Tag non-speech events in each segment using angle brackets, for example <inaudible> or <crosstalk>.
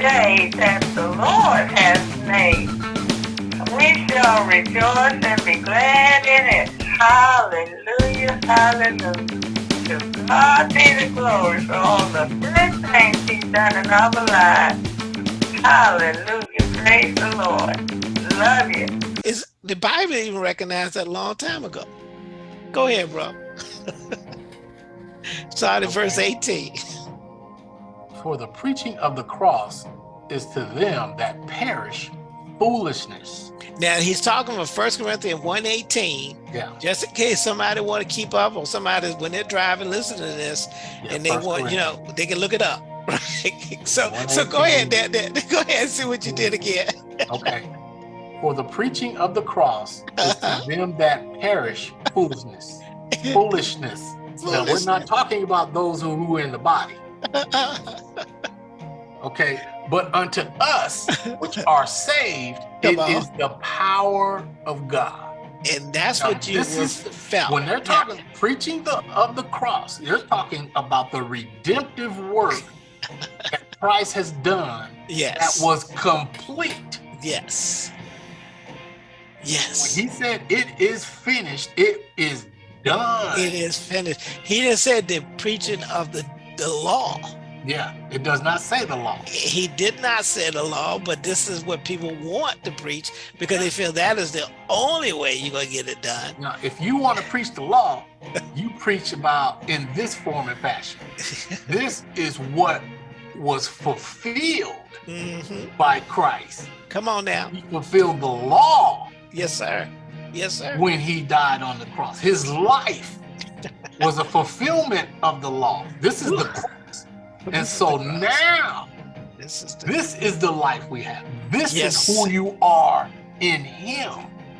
day that the Lord has made. We shall rejoice and be glad in it. Hallelujah, hallelujah. To God be the glory for all the good things he's done in our lives. Hallelujah, praise the Lord. Love you. Is the Bible even recognized that a long time ago? Go ahead, bro. <laughs> Start at verse 18. <laughs> For the preaching of the cross is to them that perish foolishness. Now he's talking about First Corinthians 118. Yeah. Just in case somebody want to keep up or somebody when they're driving, listen to this, yeah and they want, you know, they can look it up. <laughs> Right? So so go ahead, Dad, Dad, <laughs> go ahead and see what you did again. <laughs> Okay. For the preaching of the cross is to them that perish foolishness. Foolishness. Now we're not talking about those who who are in the body. <laughs> Okay. But unto us which are saved, <laughs> Come it on. is the power of God. and that's Now, what you is- felt. When they're talking preaching the of the cross, they're talking about the redemptive work that <laughs> Christ has done yes. that was complete. yes. When Yes. he said it is finished, it is done. It is finished. He didn't say the preaching of the, the law. Yeah, it does not say the law. He did not say the law, but this is what people want to preach because they feel that is the only way you're gonna get it done. Now, if you want to preach the law, you preach about in this form and fashion. <laughs> This is what was fulfilled hmm by Christ. Come on now. He fulfilled the law Yes, sir. Yes, sir. when he died on the cross. His life was a fulfillment of the law. This is the cross. And so now, This is the, this is the life we have. This Yes. is who you are in him.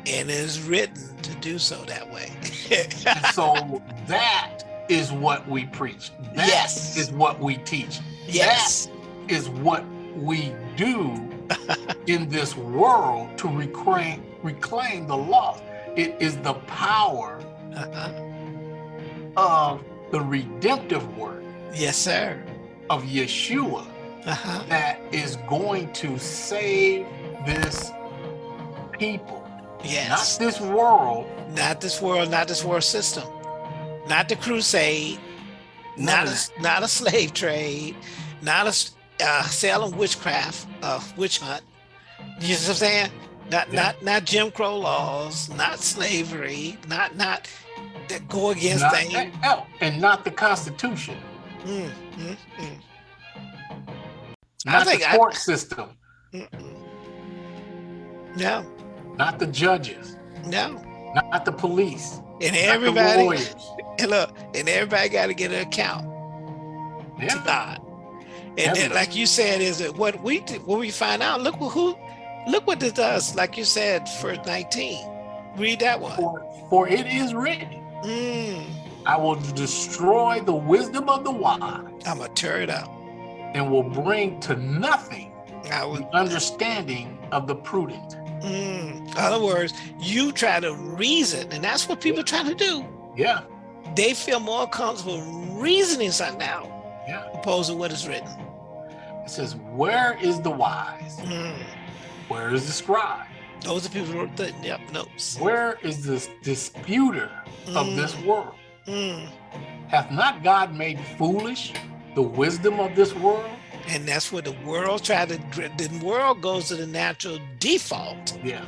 and it is written to do so that way. And so <laughs> that is what we preach. That Yes. is what we teach. yes. That is what we do <laughs> in this world to reclaim reclaim the lost. It is the power Uh-huh. Of the redemptive work Yes, sir. of Yeshua Uh-huh. that is going to save this people, Yes. not this world, Not this world, not this world system. Not the crusade. Not a, not a slave trade. Not a uh, selling witchcraft, uh, witch hunt. You know what I'm saying? Not Yeah. not not Jim Crow laws, not slavery, not not that go against not that- oh, and not the Constitution, Mm, mm, mm, I not think the I- court system, mm, mm. No, not the judges, no. not the police, And everybody, and <laughs> look, and everybody got to get an account to God. And then, like you said, is it what we did, what we find out? Look who, look what this does. Like you said, verse nineteen. Read that one. for, for it is written, Mm, I will destroy the wisdom of the wise I'm gonna tear it up. and will bring to nothing would. the understanding of the prudent. Mm. In other words, you try to reason, and that's what people try to do. Yeah, They feel more comfortable reasoning something out yeah. opposed to what is written. It says, Where is the wise? Mm. Where is the scribe? Those are people who wrote the yep, notes. Where is this disputer of this Mm. world? Mm. Hath not God made foolish the wisdom of this world? And that's what the world tried to. The world goes to the natural default Yeah,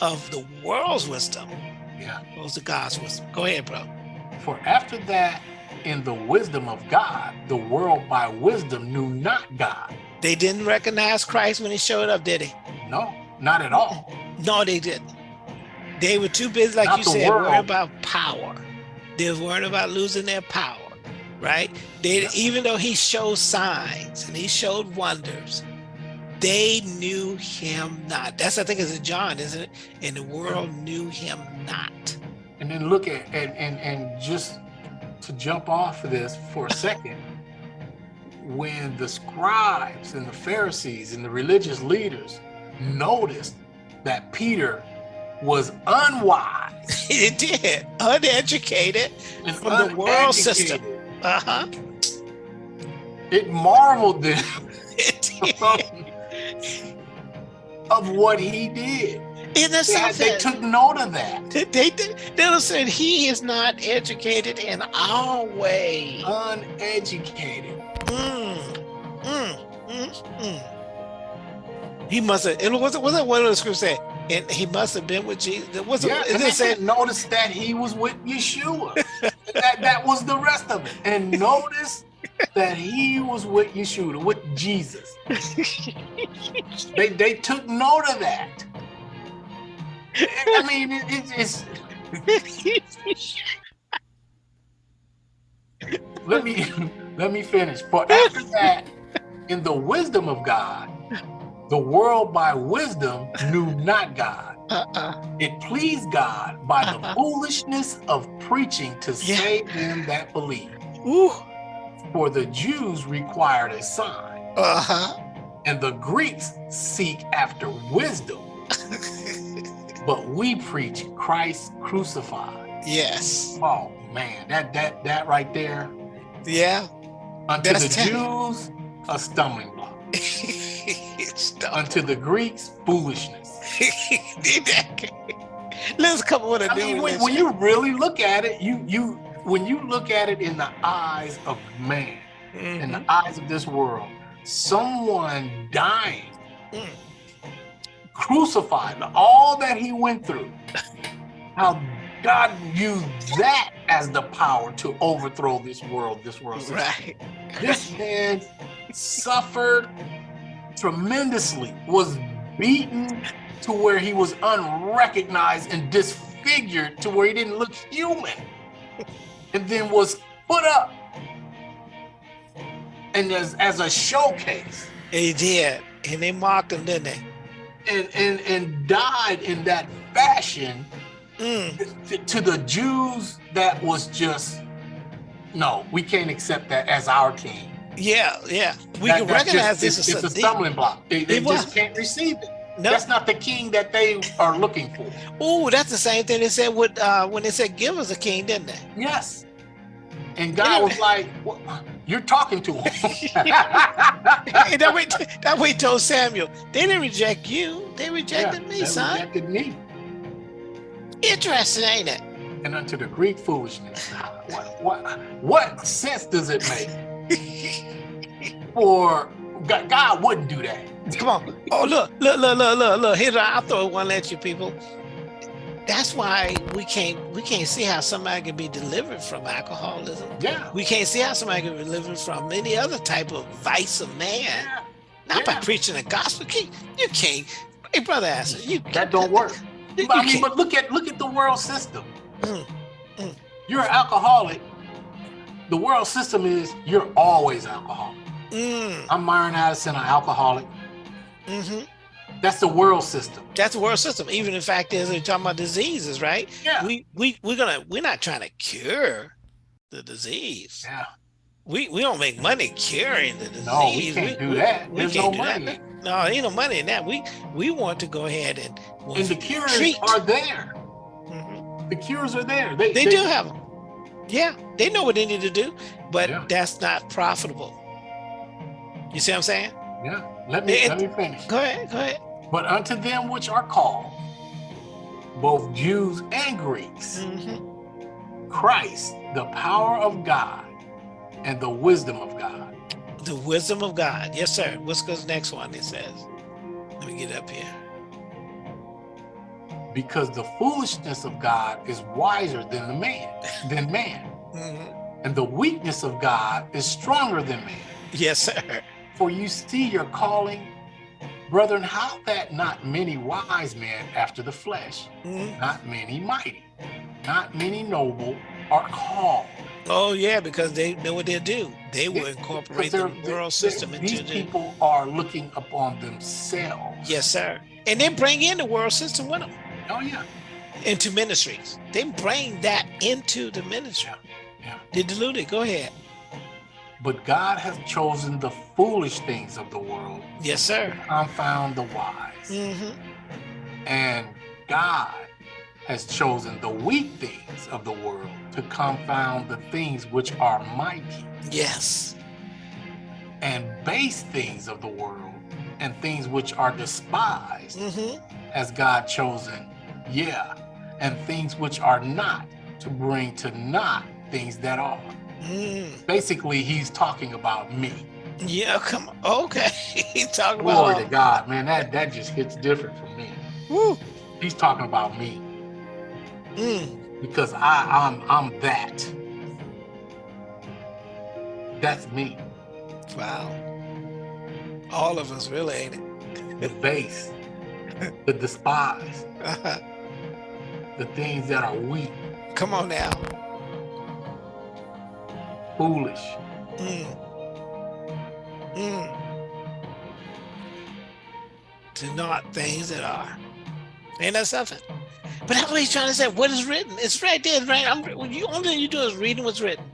of the world's wisdom. yeah. Goes to God's wisdom. Go ahead, bro. For after that, in the wisdom of God, the world by wisdom knew not God. They didn't recognize Christ when he showed up, did he? No, not at all. No, they didn't. They were too busy, like Not you said, worrying world. about power. They were worrying about losing their power, right? They even though he showed signs and he showed wonders, they knew him not. That's I think it's in John, isn't it? And the world knew him not. And then look at and and, and just to jump off of this for a <laughs> second, when the scribes and the Pharisees and the religious leaders noticed that Peter was unwise <laughs> It did, uneducated and from the world system. Uh huh. it marveled them <laughs> It did. <laughs> of what he did. In the had- they took note of that. They, they, they said he is not educated in our way. Uneducated. Mm, mm, mm, mm. He must have. It was was it what the script said? And he must have been with Jesus. Yeah, it? and It they said said notice that he was with Yeshua. <laughs> that that was the rest of it. And notice that he was with Yeshua, with Jesus. <laughs> They they took note of that. I mean, it, it, it's let me <laughs> let me finish. For after that, in the wisdom of God, the world by wisdom knew <laughs> not God. uh-uh. It pleased God by the Uh-huh. foolishness of preaching to Yeah. save them that believe. Ooh. For the Jews required a sign, Uh-huh. and the Greeks seek after wisdom. <laughs> But we preach Christ crucified. yes. Oh man, that that that right there. Yeah. Unto That's the Jews, a stumbling block. <laughs> <laughs> Unto the Greeks, foolishness. <laughs> Let's come with a I mean, new when, when you really look at it, you you when you look at it in the eyes of man, in the eyes of this world, someone dying, Mm. crucified, all that he went through, how God used that as the power to overthrow this world, this world system. Right. This man suffered tremendously, was beaten to where he was unrecognized and disfigured to where he didn't look human, and then was put up and as, as a showcase He did. And they mocked him, didn't they? and, and, and died in that fashion Mm. to, to the Jews that was just no, we can't accept that as our king. Yeah, yeah. We That- can recognize just- this it's, is it's a stumbling block. They, they just was. can't receive it. No. That's not the king that they are looking for. Oh, that's the same thing they said with uh, when they said give us a king, didn't they? Yes. And God was like, "What? "You're talking to him." <laughs> That way, that way told Samuel, they didn't reject you, they rejected Yeah, me, they son. rejected me. Interesting, ain't it? And unto the Greek foolishness. What, what, what sense does it make? <laughs> For God, God wouldn't do that. Come on. Oh, look, look, look, look, look, look. Here, I'll throw one at you, people. That's why we can't we can't see how somebody can be delivered from alcoholism. Yeah. We can't see how somebody can be delivered from any other type of vice of man. yeah. Not by preaching the gospel. You can't. You can't. Hey, brother Asher, you That don't work. You, But, I mean, can't. but look at look at the world system. Mm, mm. You're an alcoholic. The world system is you're always alcoholic. Mm, I'm Myron Addison, an alcoholic. hmm That's the world system. That's the world system. Even the fact is, we're talking about diseases, right? Yeah. We we we're gonna we're not trying to cure the disease. yeah. We we don't make money curing the disease. No, we can't do that. we There's can't no do that. money. No, ain't no money in that. We we want to go ahead and And the cures treat. are there. Mhm. The cures are there. They, They, do have them. Yeah, they know what they need to do, but Yeah. that's not profitable. You see what I'm saying? Yeah. Let me It- let me finish. Go ahead, go ahead. But unto them which are called, both Jews and Greeks, Mhm. Christ, the power of God and the wisdom of God. The wisdom of God. Yes, sir. What's the next one? It says. Let me get up here. Because the foolishness of God is wiser than the man, than man. Mhm. And the weakness of God is stronger than man. Yes, sir. For you see your calling, brethren, how that not many wise men after the flesh, Mhm. not many mighty, not many noble are called. Oh yeah, because they know what they do. They will incorporate the world system these into the. people are looking upon themselves. Yes, sir. And they bring in the world system with them Oh yeah. into ministries. They bring that into the ministry. Yeah. They dilute it. Go ahead. But God has chosen the foolish things of the world Yes, sir. to confound the wise. Mm -hmm. And God has chosen the weak things of the world to confound the things which are mighty, Yes. and base things of the world, and things which are despised mm -hmm. as God chosen, yeah, and things which are not to bring to not things that are. Mm. Basically, he's talking about me. Yeah, come on. Okay. <laughs> He talking Glory about to God, man. That that just hits different for me. Woo. He's talking about me Mm. because I I'm I'm that. That's me. Wow. All of us really ain't it? The base, <laughs> the despised, the things that are weak, Come on now. foolish. Mm. Mm. To not things that are. Ain't that something? But that's what he's trying to say. What is written? It's right there, right? I'm, you only thing you do is reading what's written.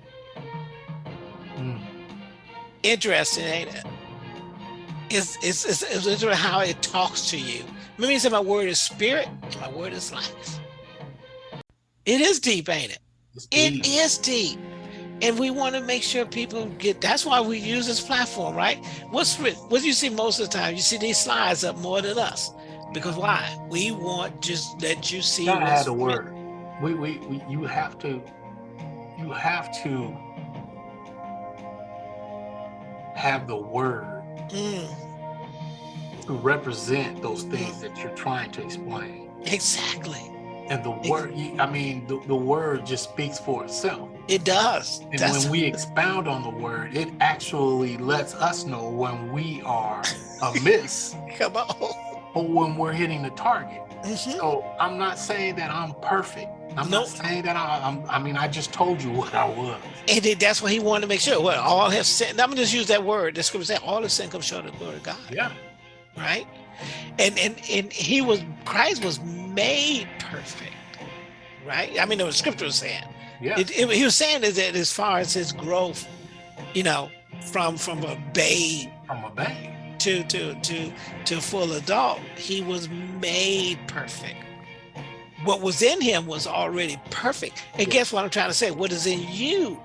Mm. Interesting, ain't it? It's, it's, it's, it's how it talks to you. Remember you said my word is spirit and my word is life. It is deep, ain't it? Deep. is deep. And we want to make sure people get that's why we use this platform, right? What's? What do you see most of the time? You see these slides up more than us. Because why? We want just let you see what's add a word. We, we, we, you have to, you have to have the word Mm, to represent those things that you're trying to explain. exactly. And the word, I mean, the, the word just speaks for itself. It does. And That's when we expound on the word, it actually lets us know when we are <laughs> amiss come on. or when we're hitting the target. So I'm not saying that I'm perfect. I'm Nope. not saying that I, I'm, I mean, I just told you <laughs> what I was. And that's what he wanted to make sure. What all have sinned. I'm gonna just use that word. The scripture said all have sin come short of the glory of God. Yeah. right? And and and he was Christ was made perfect, right? I mean, the scripture was saying Yeah. it, it- he was saying is that as far as his growth, you know, from from a babe From a babe. to to to to full adult, he was made perfect. What was in him was already perfect. And guess what I'm trying to say? What is in you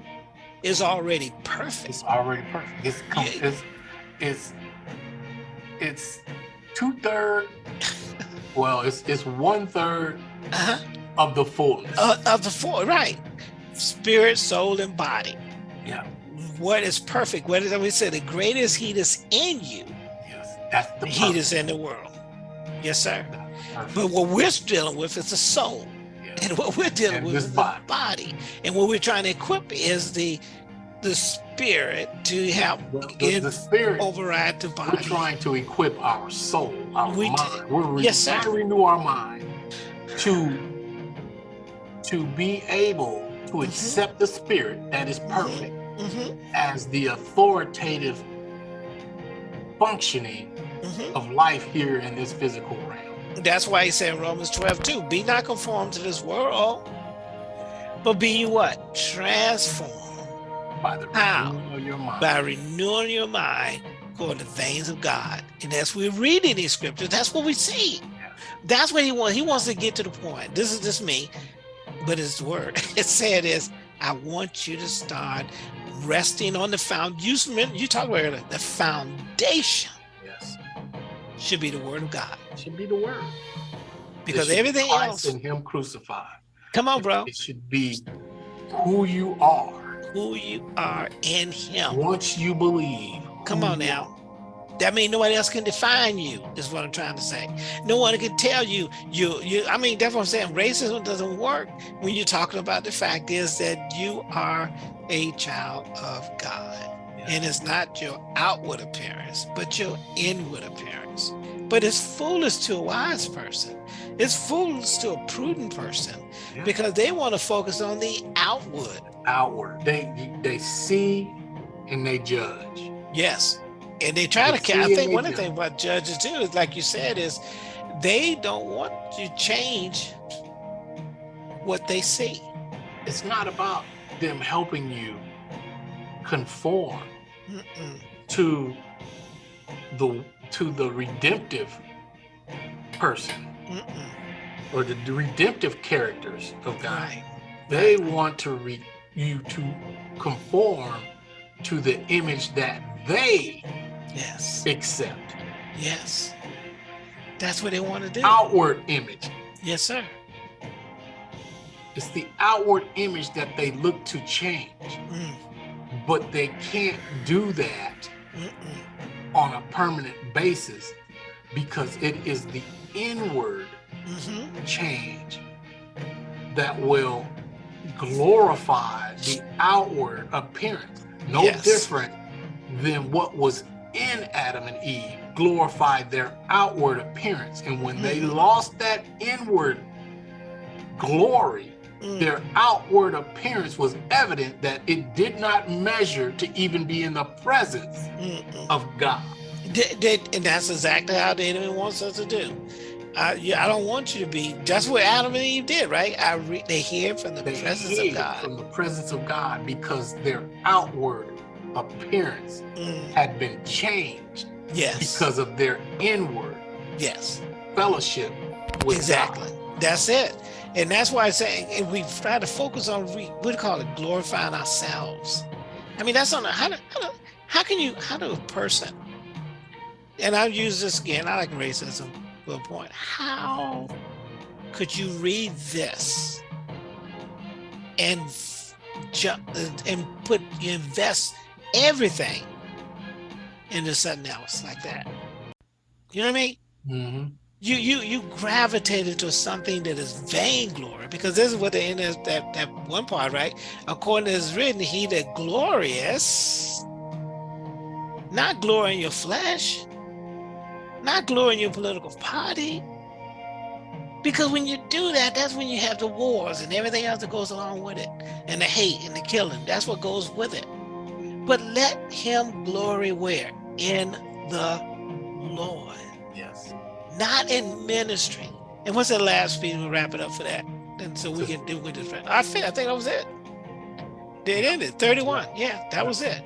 is already perfect. It's already perfect. It's Yeah. it's it's it's two third. <laughs> well, it's it's one third Uh-huh. of the fullness. Uh, of the four, right? Spirit, soul, and body. yeah. what is perfect? What is we say? The greatest heat is in you. Yes. That's the The heat is in the world. Yes, sir. But what we're dealing with is the soul, Yeah. and what we're dealing And with is body. the body, and what we're trying to equip is the the spirit to help The, the, get the spirit. override the We're trying to equip our soul, our We mind. We're re- Yes, sir. trying to renew our mind to to be able to Mhm. accept the spirit that is perfect hmm as the authoritative functioning hmm of life here in this physical realm. That's why he said in Romans 12, 2, be not conformed to this world, but be what? Transformed By the How? renewing of your mind. by renewing your mind according to the things of God. And as we read in these scriptures, that's what we see. That's what he wants. He wants to get to the point. This is just me, but it's the word. <laughs> It said is, I want you to start resting on the foundation. You talked about earlier, the foundation Yes. should be the word of God. Should be the word. Because be everything else, in him crucified. come on, bro, It should be who you are. Who you are in him. Once you believe. Come on mm-hmm. now. That means nobody else can define you, is what I'm trying to say. No one can tell you, you, you, I mean, that's what I'm saying. Racism doesn't work when you're talking about the fact is that you are a child of God. are. And it's not your outward appearance, but your inward appearance. But it's foolish to a wise person. It's foolish to a prudent person Yeah. because they want to focus on the outward. outward. They they see and they judge. Yes. And they try They to, I think one of the things about judges too is like you said, is they don't want to change what they see. It's not about them helping you conform Mm-mm. to the to the redemptive person Mm-mm. or the, redemptive characters of God. Right. They want to re, you to conform to the image that they Yes. accept. Yes. That's what they want to do. Outward image. Yes, sir. It's the outward image that they look to change, Mm, but they can't do that mm-mm, on a permanent basis because it is the inward mhm. change that will glorify the outward appearance. No Yes. different than what was in Adam and Eve glorified their outward appearance. And when they Mhm. lost that inward glory, Mm. their outward appearance was evident that it did not measure to even be in the presence Mm-mm. of God. They- they- and that's exactly how the enemy wants us to do. I, yeah, I don't want you to be. That's what Adam and Eve did, right? I re, they hear from the They presence of God. from the presence of God because their outward appearance Mm, had been changed yes, because of their inward yes, fellowship with exactly. God. That's it, and that's why I say and we try to focus on we you call it, glorifying ourselves. I mean, that's on how do, how do, how can you how do a person? And I'll use this again. I like racism to a point. How could you read this and jump and put invest everything into something else like that? You know what I mean? Mhm. You you you gravitated to something that is vainglory because this is what the end is that that one part right? According to is written he that glorious not glory in your flesh not glory in your political party. Because when you do that that's when you have the wars and everything else that goes along with it and the hate and the killing. That's what goes with it. But let him glory where? In the lord. Yes. Not in ministry. And what's the last piece? We'll wrap it up for that. And so we can do with this. I think I think that was it. Did it ended. 31. Yeah, that was it.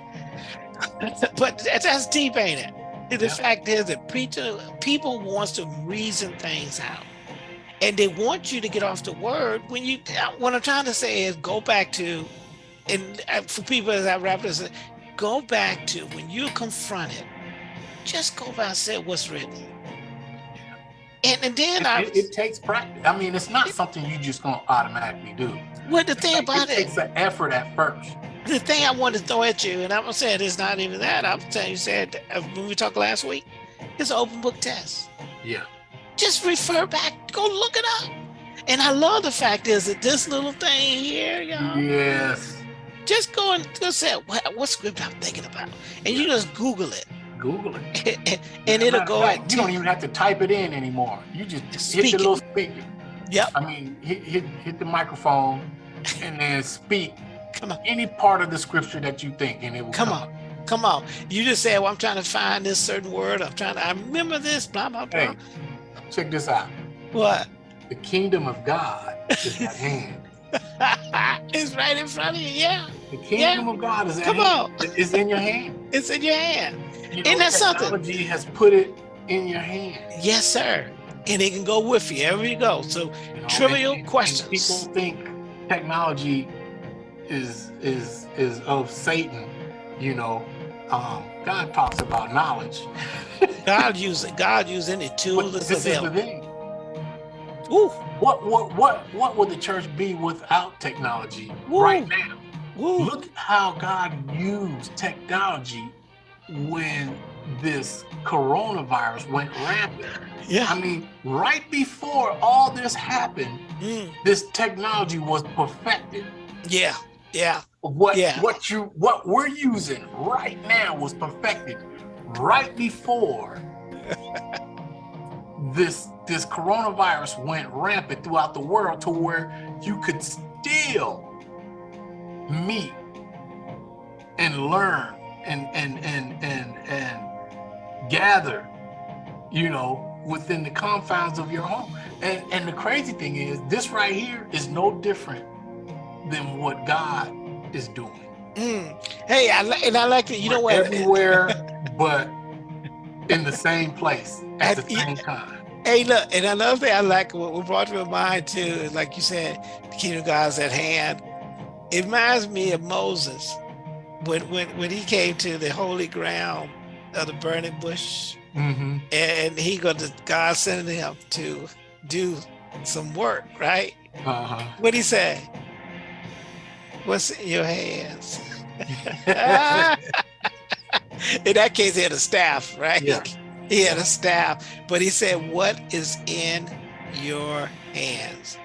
<laughs> but that- that's deep, ain't it? The Yeah. fact is that preacher, people wants to reason things out. And they want you to get off the word when you what I'm trying to say is go back to and uh, for people as I wrap this, go back to when you're confronted, just go back and say what's written. And, and then I, It, it takes practice. I mean, it's not something you just gonna automatically do. well, the thing about it it, takes an effort at first. the thing I want to throw at you, and I'm gonna say it is not even that. I'm saying you said uh, when we talked last week, it's an open book test. Yeah. Just refer back, go look it up. And I love the fact is that this little thing here, y'all, Yes. just go and just say what, what script I'm thinking about, and you just Google it, Google it. <laughs> and, it'll go fact, and You don't even have to type it in anymore. You just Just hit speak the it. little speaker. Yep. I mean, hit hit hit the microphone and then speak Come on. any part of the scripture that you think, and it will Come come. on. Come on. You just say, well, I'm trying to find this certain word. I'm trying to, I remember this, blah, blah, blah. Hey, check this out. What? The kingdom of God is at hand. It's right in front of you. Yeah. The kingdom of God is Come hand. on. It's in your hand. It's in your hand. You Isn't that something? Technology has put it in your hand. Yes, sir. And it can go with you wherever you go. So, you know, Trivial and- and- questions. And people think technology is is is of Satan. You know, um, God talks about knowledge. God use it. God use any tool that's this is the available. Woo, What what what what would the church be without technology Woo. right now? woo. Look how God used technology when this coronavirus went rampant. Yeah. I mean, right before all this happened, Mm, this technology was perfected. yeah. Yeah. What Yeah. what you what we're using right now was perfected right before <laughs> this this coronavirus went rampant throughout the world to where you could still meet and learn and and and and and gather you know within the confines of your home and and the crazy thing is this right here is no different than what god is doing Mm. Hey, I and I like it. You know We're what? everywhere <laughs> but in the same place at the same time Hey, look, and another thing I like, what what brought to my mind too, is like you said, the kingdom of God's at hand. It reminds me of Moses when when when he came to the holy ground of the burning bush, hmm and he got to God sending him to do some work, right? Uh-huh. What he say? What's in your hands? <laughs> <laughs> in that case, he had a staff, right? Yeah. He had a staff, but he said, "What is in your hands?"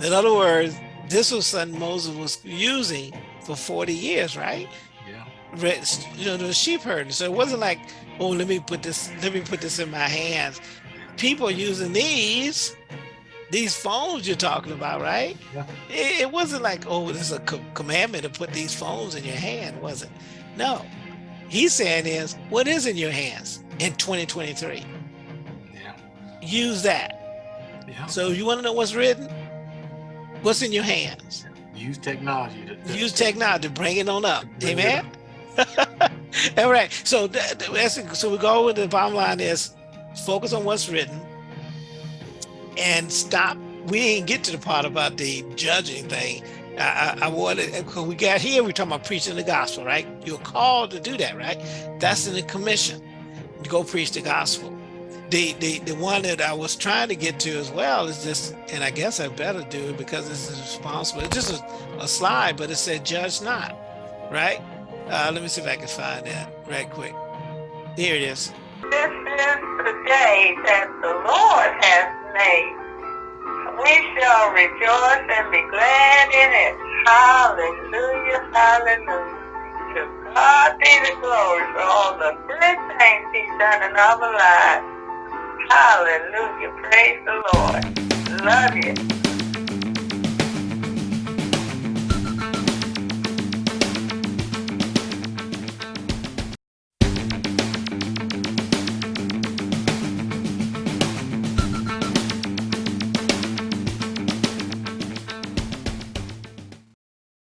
In other words, this was something Moses was using for 40 years, right? yeah. You know, the sheep herding. So it wasn't like, "Oh, let me put this, let me put this in my hands." People using these, these phones you're talking about, right? Yeah. It, it wasn't like, "Oh, this is a co- commandment to put these phones in your hand," was it? No. He's saying is, what is in your hands in 2023? Yeah. Use that. Yeah. So you want to know what's written? What's in your hands? Use technology to, to Use technology to bring it on up. Amen. <laughs> All right. So that's so we go with the bottom line is focus on what's written and stop. We didn't get to the part about the judging thing. I, I, I wanted because we got here. We're talking about preaching the gospel, right? You're called to do that, right? That's in the commission. Go preach the gospel. The, the the one that I was trying to get to as well is this, and I guess I better do it because this is responsible. It's just a, a slide, but it said "Judge not," right? Uh, let me see if I can find that right quick. Here it is. This is the day that the Lord has made. We shall rejoice and be glad in it. Hallelujah, hallelujah. God be the glory for all the good things He's done in our lives. Hallelujah, praise the Lord. Love you.